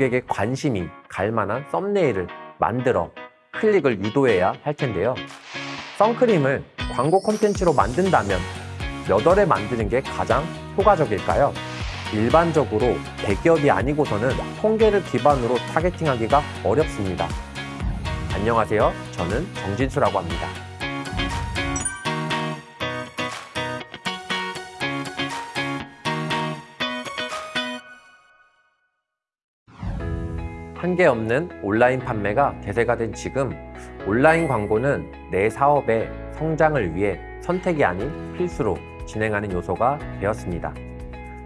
고객의 관심이 갈 만한 썸네일을 만들어 클릭을 유도해야 할 텐데요. 선크림을 광고 콘텐츠로 만든다면 몇 월에 만드는 게 가장 효과적일까요? 일반적으로 대기업이 아니고서는 통계를 기반으로 타겟팅하기가 어렵습니다. 안녕하세요. 저는 정진수라고 합니다. 한계 없는 온라인 판매가 대세가 된 지금 온라인 광고는 내 사업의 성장을 위해 선택이 아닌 필수로 진행하는 요소가 되었습니다.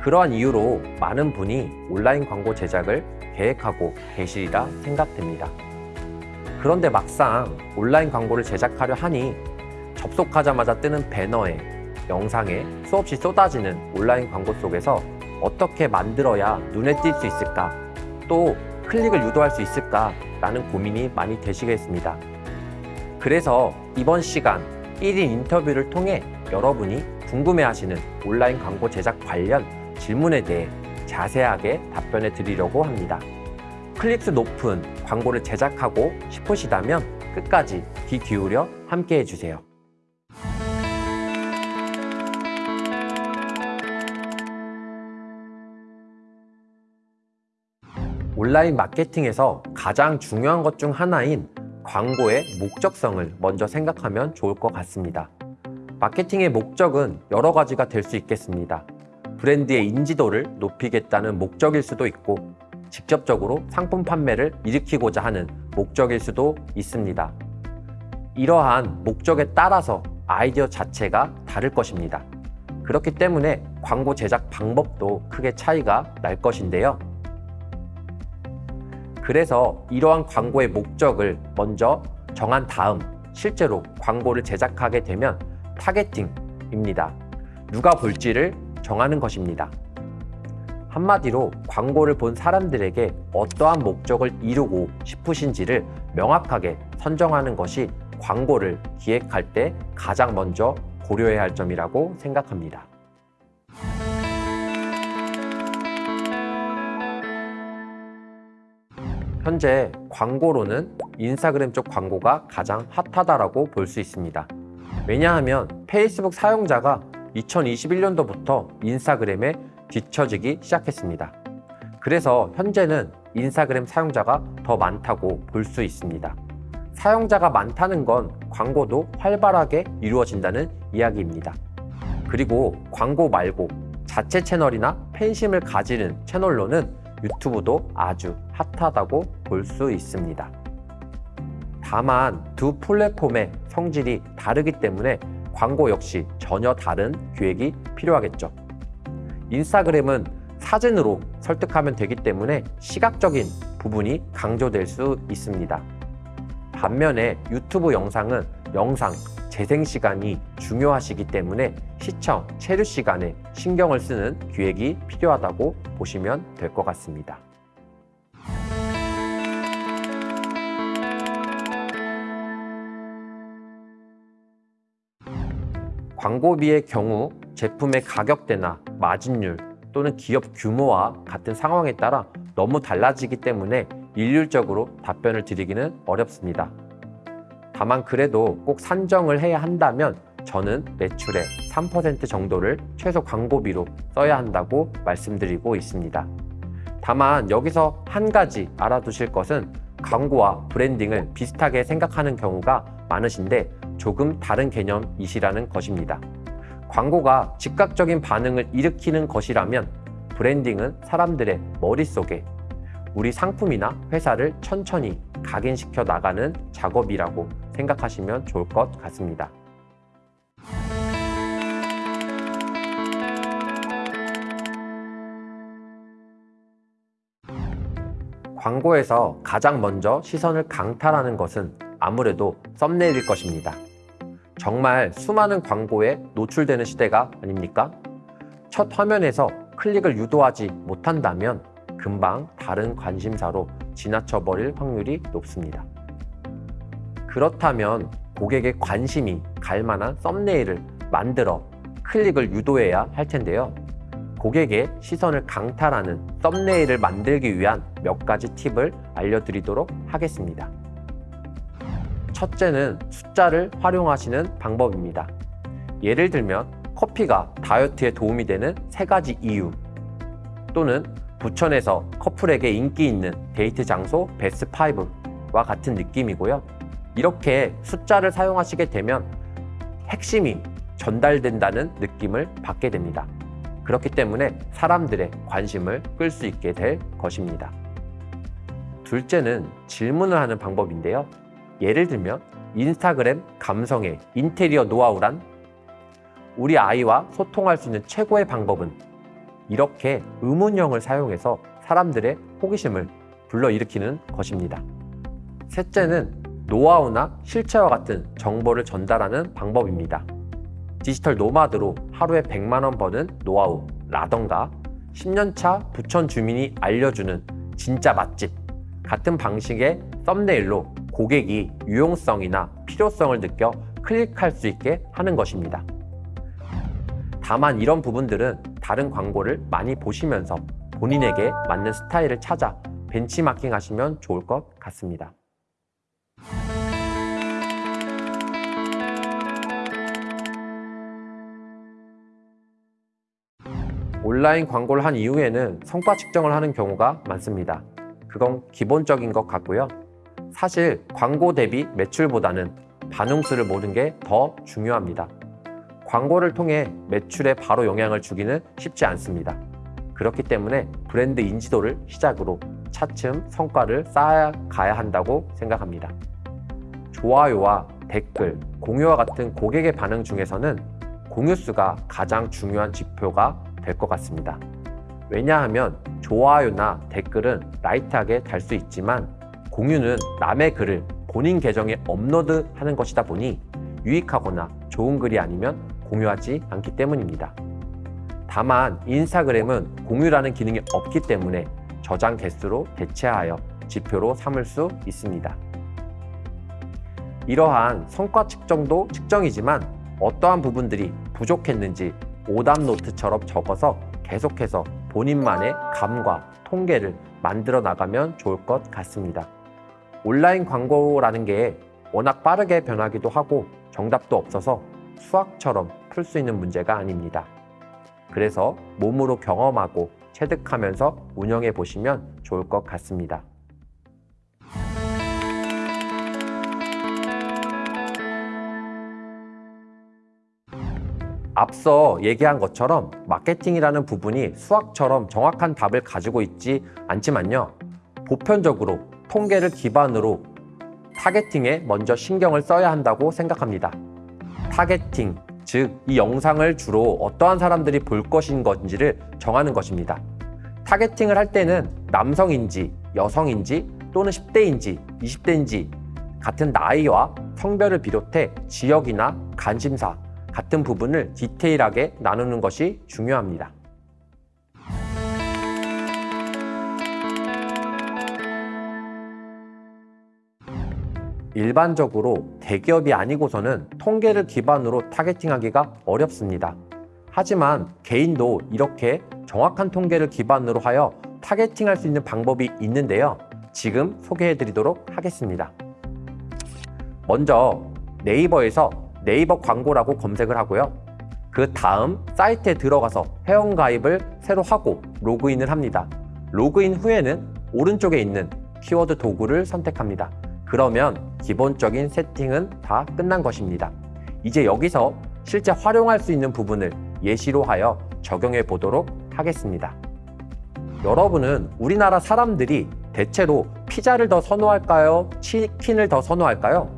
그러한 이유로 많은 분이 온라인 광고 제작을 계획하고 계시리라 생각됩니다. 그런데 막상 온라인 광고를 제작하려 하니 접속하자마자 뜨는 배너에 영상에 수없이 쏟아지는 온라인 광고 속에서 어떻게 만들어야 눈에 띌 수 있을까? 또 클릭을 유도할 수 있을까? 라는 고민이 많이 되시겠습니다. 그래서 이번 시간 1인 인터뷰를 통해 여러분이 궁금해하시는 온라인 광고 제작 관련 질문에 대해 자세하게 답변해 드리려고 합니다. 클릭수 높은 광고를 제작하고 싶으시다면 끝까지 귀 기울여 함께 해 주세요. 온라인 마케팅에서 가장 중요한 것 중 하나인 광고의 목적성을 먼저 생각하면 좋을 것 같습니다. 마케팅의 목적은 여러 가지가 될 수 있겠습니다. 브랜드의 인지도를 높이겠다는 목적일 수도 있고 직접적으로 상품 판매를 일으키고자 하는 목적일 수도 있습니다. 이러한 목적에 따라서 아이디어 자체가 다를 것입니다. 그렇기 때문에 광고 제작 방법도 크게 차이가 날 것인데요. 그래서 이러한 광고의 목적을 먼저 정한 다음 실제로 광고를 제작하게 되면 타겟팅입니다. 누가 볼지를 정하는 것입니다. 한마디로 광고를 본 사람들에게 어떠한 목적을 이루고 싶으신지를 명확하게 선정하는 것이 광고를 기획할 때 가장 먼저 고려해야 할 점이라고 생각합니다. 현재 광고로는 인스타그램 쪽 광고가 가장 핫하다라고 볼 수 있습니다. 왜냐하면 페이스북 사용자가 2021년도부터 인스타그램에 뒤처지기 시작했습니다. 그래서 현재는 인스타그램 사용자가 더 많다고 볼 수 있습니다. 사용자가 많다는 건 광고도 활발하게 이루어진다는 이야기입니다. 그리고 광고 말고 자체 채널이나 팬심을 가지는 채널로는 유튜브도 아주 핫하다고 볼 수 있습니다. 다만 두 플랫폼의 성질이 다르기 때문에 광고 역시 전혀 다른 기획이 필요하겠죠. 인스타그램은 사진으로 설득하면 되기 때문에 시각적인 부분이 강조될 수 있습니다. 반면에 유튜브 영상은 영상, 재생 시간이 중요하시기 때문에 시청, 체류 시간에 신경을 쓰는 기획이 필요하다고 보시면 될 것 같습니다. 광고비의 경우 제품의 가격대나 마진율 또는 기업 규모와 같은 상황에 따라 너무 달라지기 때문에 일률적으로 답변을 드리기는 어렵습니다. 다만 그래도 꼭 산정을 해야 한다면 저는 매출의 3% 정도를 최소 광고비로 써야 한다고 말씀드리고 있습니다. 다만 여기서 한 가지 알아두실 것은 광고와 브랜딩을 비슷하게 생각하는 경우가 많으신데 조금 다른 개념이시라는 것입니다. 광고가 즉각적인 반응을 일으키는 것이라면 브랜딩은 사람들의 머릿속에 우리 상품이나 회사를 천천히 각인시켜 나가는 작업이라고 생각하시면 좋을 것 같습니다. 광고에서 가장 먼저 시선을 강탈하는 것은 아무래도 썸네일일 것입니다. 정말 수많은 광고에 노출되는 시대가 아닙니까? 첫 화면에서 클릭을 유도하지 못한다면 금방 다른 관심사로 지나쳐버릴 확률이 높습니다. 그렇다면 고객의 관심이 갈 만한 썸네일을 만들어 클릭을 유도해야 할 텐데요. 고객의 시선을 강탈하는 썸네일을 만들기 위한 몇 가지 팁을 알려드리도록 하겠습니다. 첫째는 숫자를 활용하시는 방법입니다. 예를 들면 커피가 다이어트에 도움이 되는 세 가지 이유 또는 부천에서 커플에게 인기 있는 데이트 장소 베스트 5와 같은 느낌이고요. 이렇게 숫자를 사용하시게 되면 핵심이 전달된다는 느낌을 받게 됩니다. 그렇기 때문에 사람들의 관심을 끌 수 있게 될 것입니다. 둘째는 질문을 하는 방법인데요. 예를 들면 인스타그램 감성의 인테리어 노하우란 우리 아이와 소통할 수 있는 최고의 방법은 이렇게 의문형을 사용해서 사람들의 호기심을 불러일으키는 것입니다. 셋째는 노하우나 실체와 같은 정보를 전달하는 방법입니다. 디지털 노마드로 하루에 100만 원 버는 노하우라던가 10년차 부천 주민이 알려주는 진짜 맛집 같은 방식의 썸네일로 고객이 유용성이나 필요성을 느껴 클릭할 수 있게 하는 것입니다. 다만 이런 부분들은 다른 광고를 많이 보시면서 본인에게 맞는 스타일을 찾아 벤치마킹 하시면 좋을 것 같습니다. 온라인 광고를 한 이후에는 성과 측정을 하는 경우가 많습니다. 그건 기본적인 것 같고요. 사실 광고 대비 매출보다는 반응수를 보는 게 더 중요합니다. 광고를 통해 매출에 바로 영향을 주기는 쉽지 않습니다. 그렇기 때문에 브랜드 인지도를 시작으로 차츰 성과를 쌓아가야 한다고 생각합니다. 좋아요와 댓글, 공유와 같은 고객의 반응 중에서는 공유수가 가장 중요한 지표가 될 것 같습니다. 왜냐하면 좋아요나 댓글은 라이트하게 달 수 있지만 공유는 남의 글을 본인 계정에 업로드하는 것이다 보니 유익하거나 좋은 글이 아니면 공유하지 않기 때문입니다. 다만 인스타그램은 공유라는 기능이 없기 때문에 저장 개수로 대체하여 지표로 삼을 수 있습니다. 이러한 성과 측정도 측정이지만 어떠한 부분들이 부족했는지 오답 노트처럼 적어서 계속해서 본인만의 감과 통계를 만들어 나가면 좋을 것 같습니다. 온라인 광고라는 게 워낙 빠르게 변하기도 하고 정답도 없어서 수학처럼 풀 수 있는 문제가 아닙니다. 그래서 몸으로 경험하고 체득하면서 운영해 보시면 좋을 것 같습니다. 앞서 얘기한 것처럼 마케팅이라는 부분이 수학처럼 정확한 답을 가지고 있지 않지만요. 보편적으로 통계를 기반으로 타겟팅에 먼저 신경을 써야 한다고 생각합니다. 타겟팅, 즉 이 영상을 주로 어떠한 사람들이 볼 것인 건지를 정하는 것입니다. 타겟팅을 할 때는 남성인지 여성인지 또는 10대인지 20대인지 같은 나이와 성별을 비롯해 지역이나 관심사 같은 부분을 디테일하게 나누는 것이 중요합니다. 일반적으로 대기업이 아니고서는 통계를 기반으로 타겟팅하기가 어렵습니다. 하지만 개인도 이렇게 정확한 통계를 기반으로 하여 타겟팅할 수 있는 방법이 있는데요. 지금 소개해 드리도록 하겠습니다. 먼저 네이버에서 네이버 광고라고 검색을 하고요. 그 다음 사이트에 들어가서 회원가입을 새로 하고 로그인을 합니다. 로그인 후에는 오른쪽에 있는 키워드 도구를 선택합니다. 그러면 기본적인 세팅은 다 끝난 것입니다. 이제 여기서 실제 활용할 수 있는 부분을 예시로 하여 적용해 보도록 하겠습니다. 여러분은 우리나라 사람들이 대체로 피자를 더 선호할까요? 치킨을 더 선호할까요?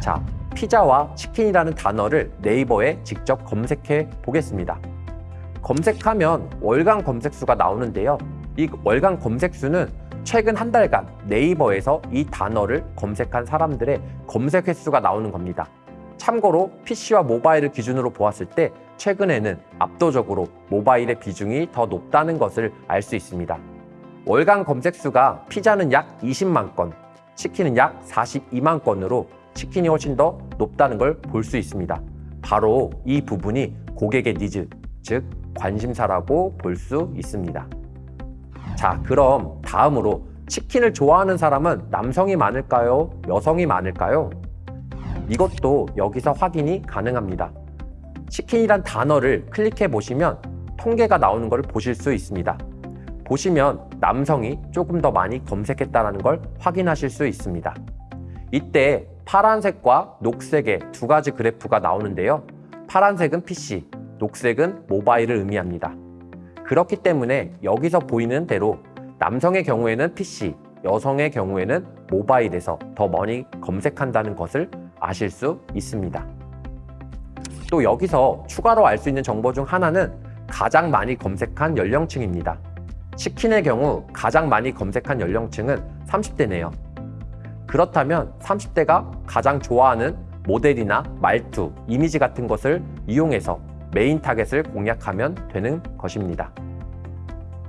자, 피자와 치킨이라는 단어를 네이버에 직접 검색해 보겠습니다. 검색하면 월간 검색수가 나오는데요. 이 월간 검색수는 최근 한 달간 네이버에서 이 단어를 검색한 사람들의 검색 횟수가 나오는 겁니다. 참고로 PC와 모바일을 기준으로 보았을 때 최근에는 압도적으로 모바일의 비중이 더 높다는 것을 알 수 있습니다. 월간 검색수가 피자는 약 20만 건, 치킨은 약 42만 건으로 치킨이 훨씬 더 높다는 걸 볼 수 있습니다. 바로 이 부분이 고객의 니즈, 즉 관심사라고 볼 수 있습니다. 자, 그럼 다음으로 치킨을 좋아하는 사람은 남성이 많을까요? 여성이 많을까요? 이것도 여기서 확인이 가능합니다. 치킨이란 단어를 클릭해 보시면 통계가 나오는 것을 보실 수 있습니다. 보시면 남성이 조금 더 많이 검색했다는 걸 확인하실 수 있습니다. 이때 파란색과 녹색의 두 가지 그래프가 나오는데요. 파란색은 PC, 녹색은 모바일을 의미합니다. 그렇기 때문에 여기서 보이는 대로 남성의 경우에는 PC, 여성의 경우에는 모바일에서 더 많이 검색한다는 것을 아실 수 있습니다. 또 여기서 추가로 알 수 있는 정보 중 하나는 가장 많이 검색한 연령층입니다. 치킨의 경우 가장 많이 검색한 연령층은 30대네요. 그렇다면 30대가 가장 좋아하는 모델이나 말투, 이미지 같은 것을 이용해서 메인 타겟을 공략하면 되는 것입니다.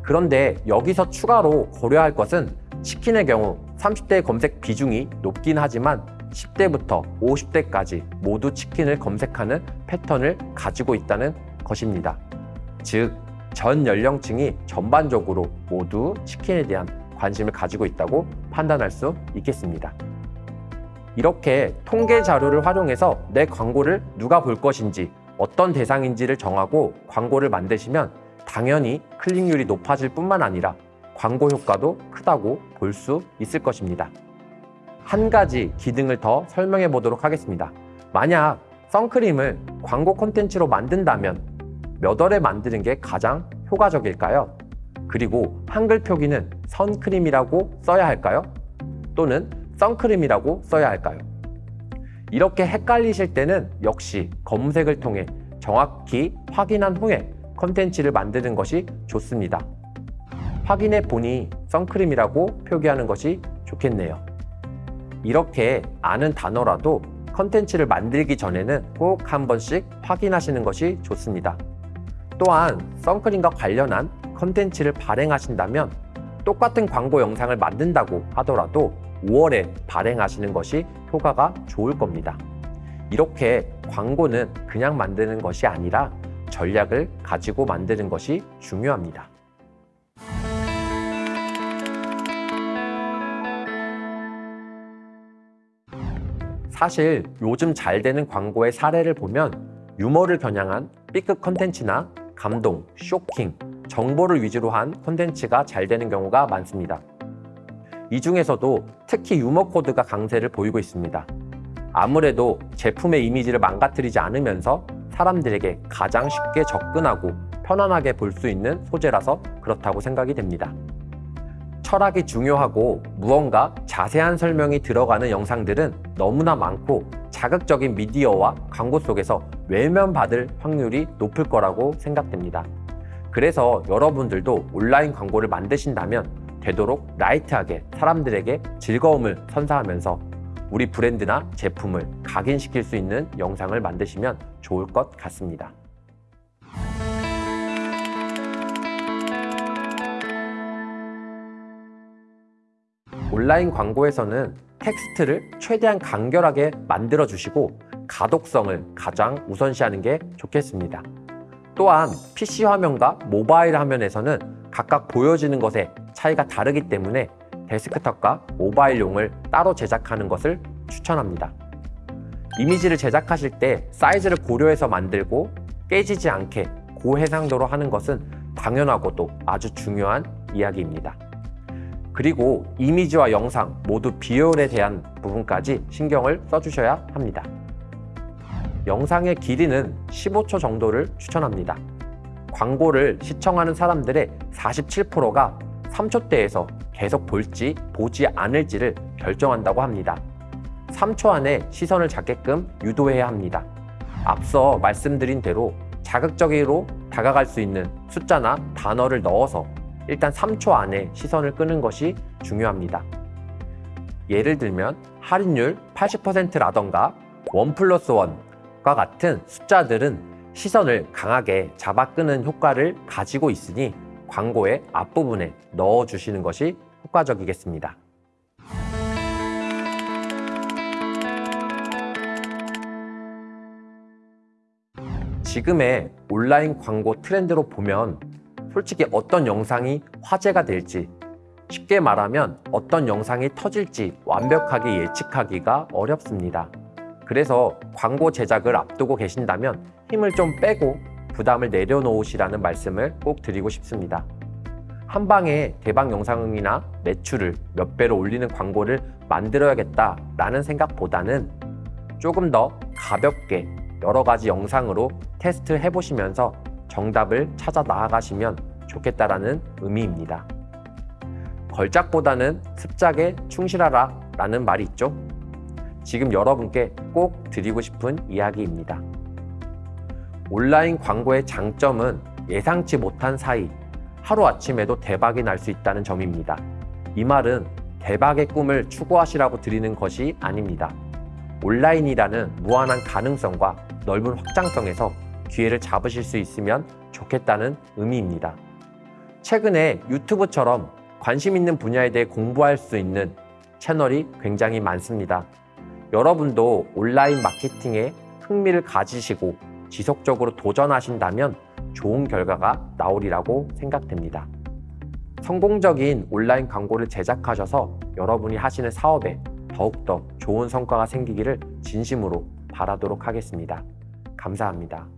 그런데 여기서 추가로 고려할 것은 치킨의 경우 30대의 검색 비중이 높긴 하지만 10대부터 50대까지 모두 치킨을 검색하는 패턴을 가지고 있다는 것입니다. 즉, 전 연령층이 전반적으로 모두 치킨에 대한 관심을 가지고 있다고 판단할 수 있겠습니다. 이렇게 통계 자료를 활용해서 내 광고를 누가 볼 것인지 어떤 대상인지를 정하고 광고를 만드시면 당연히 클릭률이 높아질 뿐만 아니라 광고 효과도 크다고 볼 수 있을 것입니다. 한 가지 기능을 더 설명해 보도록 하겠습니다. 만약 선크림을 광고 콘텐츠로 만든다면 몇 월에 만드는 게 가장 효과적일까요? 그리고 한글 표기는 선크림이라고 써야 할까요? 또는 선크림이라고 써야 할까요? 이렇게 헷갈리실 때는 역시 검색을 통해 정확히 확인한 후에 컨텐츠를 만드는 것이 좋습니다. 확인해 보니 선크림이라고 표기하는 것이 좋겠네요. 이렇게 아는 단어라도 컨텐츠를 만들기 전에는 꼭 한 번씩 확인하시는 것이 좋습니다. 또한 선크림과 관련한 컨텐츠를 발행하신다면 똑같은 광고 영상을 만든다고 하더라도 5월에 발행하시는 것이 효과가 좋을 겁니다. 이렇게 광고는 그냥 만드는 것이 아니라 전략을 가지고 만드는 것이 중요합니다. 사실 요즘 잘 되는 광고의 사례를 보면 유머를 겨냥한 B급 컨텐츠나 감동, 쇼킹, 정보를 위주로 한 콘텐츠가 잘 되는 경우가 많습니다. 이 중에서도 특히 유머 코드가 강세를 보이고 있습니다. 아무래도 제품의 이미지를 망가뜨리지 않으면서 사람들에게 가장 쉽게 접근하고 편안하게 볼 수 있는 소재라서 그렇다고 생각이 됩니다. 철학이 중요하고 무언가 자세한 설명이 들어가는 영상들은 너무나 많고 자극적인 미디어와 광고 속에서 외면받을 확률이 높을 거라고 생각됩니다. 그래서 여러분들도 온라인 광고를 만드신다면 되도록 라이트하게 사람들에게 즐거움을 선사하면서 우리 브랜드나 제품을 각인시킬 수 있는 영상을 만드시면 좋을 것 같습니다. 온라인 광고에서는 텍스트를 최대한 간결하게 만들어 주시고 가독성을 가장 우선시하는 게 좋겠습니다. 또한 PC 화면과 모바일 화면에서는 각각 보여지는 것에 차이가 다르기 때문에 데스크탑과 모바일용을 따로 제작하는 것을 추천합니다. 이미지를 제작하실 때 사이즈를 고려해서 만들고 깨지지 않게 고해상도로 하는 것은 당연하고도 아주 중요한 이야기입니다. 그리고 이미지와 영상 모두 비율에 대한 부분까지 신경을 써주셔야 합니다. 영상의 길이는 15초 정도를 추천합니다. 광고를 시청하는 사람들의 47%가 3초대에서 계속 볼지 보지 않을지를 결정한다고 합니다. 3초 안에 시선을 잡게끔 유도해야 합니다. 앞서 말씀드린 대로 자극적으로 다가갈 수 있는 숫자나 단어를 넣어서 일단 3초 안에 시선을 끄는 것이 중요합니다. 예를 들면 할인율 80%라던가 원 플러스 원 과 같은 숫자들은 시선을 강하게 잡아 끄는 효과를 가지고 있으니 광고의 앞부분에 넣어 주시는 것이 효과적이겠습니다. 지금의 온라인 광고 트렌드로 보면 솔직히 어떤 영상이 화제가 될지 쉽게 말하면 어떤 영상이 터질지 완벽하게 예측하기가 어렵습니다. 그래서 광고 제작을 앞두고 계신다면 힘을 좀 빼고 부담을 내려놓으시라는 말씀을 꼭 드리고 싶습니다. 한 방에 대박 영상이나 매출을 몇 배로 올리는 광고를 만들어야겠다라는 생각보다는 조금 더 가볍게 여러 가지 영상으로 테스트 해보시면서 정답을 찾아 나아가시면 좋겠다라는 의미입니다. 걸작보다는 습작에 충실하라 라는 말이 있죠. 지금 여러분께 꼭 드리고 싶은 이야기입니다. 온라인 광고의 장점은 예상치 못한 사이 하루아침에도 대박이 날 수 있다는 점입니다. 이 말은 대박의 꿈을 추구하시라고 드리는 것이 아닙니다. 온라인이라는 무한한 가능성과 넓은 확장성에서 기회를 잡으실 수 있으면 좋겠다는 의미입니다. 최근에 유튜브처럼 관심 있는 분야에 대해 공부할 수 있는 채널이 굉장히 많습니다. 여러분도 온라인 마케팅에 흥미를 가지시고 지속적으로 도전하신다면 좋은 결과가 나오리라고 생각됩니다. 성공적인 온라인 광고를 제작하셔서 여러분이 하시는 사업에 더욱더 좋은 성과가 생기기를 진심으로 바라도록 하겠습니다. 감사합니다.